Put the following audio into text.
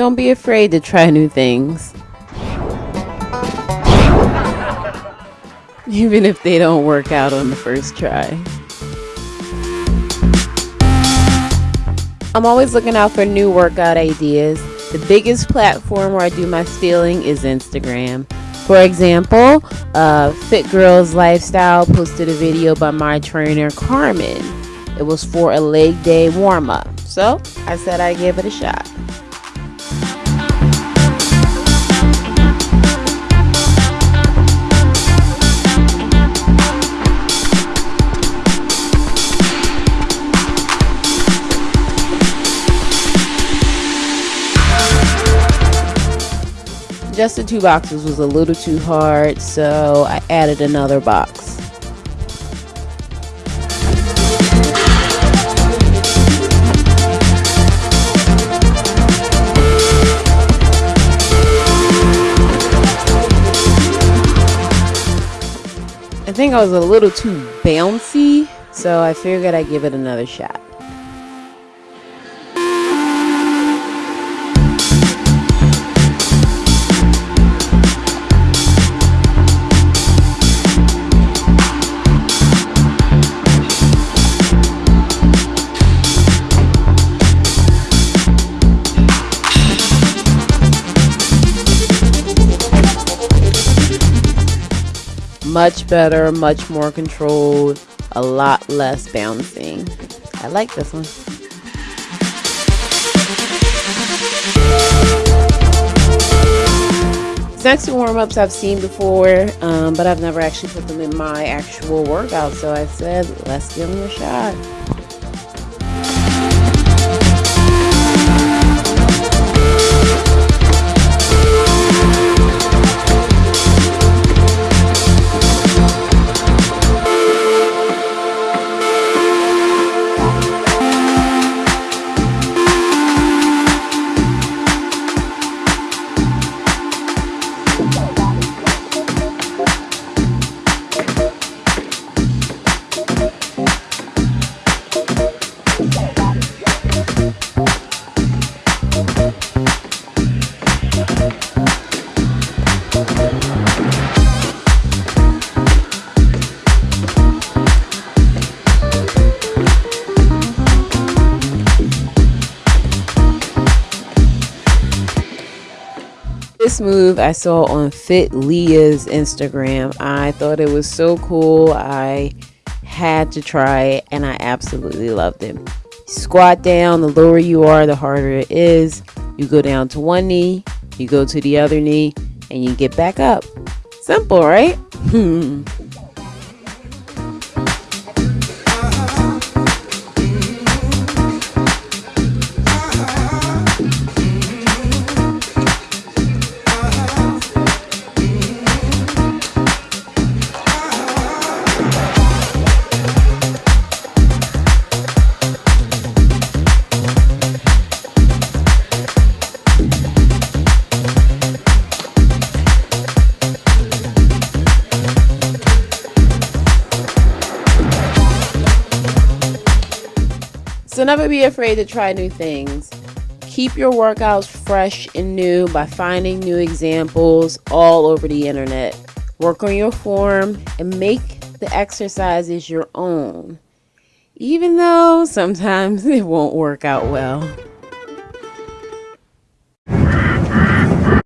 Don't be afraid to try new things. Even if they don't work out on the first try. I'm always looking out for new workout ideas. The biggest platform where I do my stealing is Instagram. For example, uh, Fit Girls Lifestyle posted a video by my trainer Carmen. It was for a leg day warm up. So I said I'd give it a shot. Just the two boxes was a little too hard, so I added another box. I think I was a little too bouncy, so I figured I'd give it another shot. Much better, much more controlled, a lot less bouncing. I like this one. next two warm-ups I've seen before, um, but I've never actually put them in my actual workout, so I said, let's give them a shot. This move I saw on Fit Leah's Instagram. I thought it was so cool. I had to try it and I absolutely loved it. Squat down, the lower you are, the harder it is. You go down to one knee, you go to the other knee, and you get back up. Simple, right? So never be afraid to try new things. Keep your workouts fresh and new by finding new examples all over the internet. Work on your form and make the exercises your own, even though sometimes it won't work out well.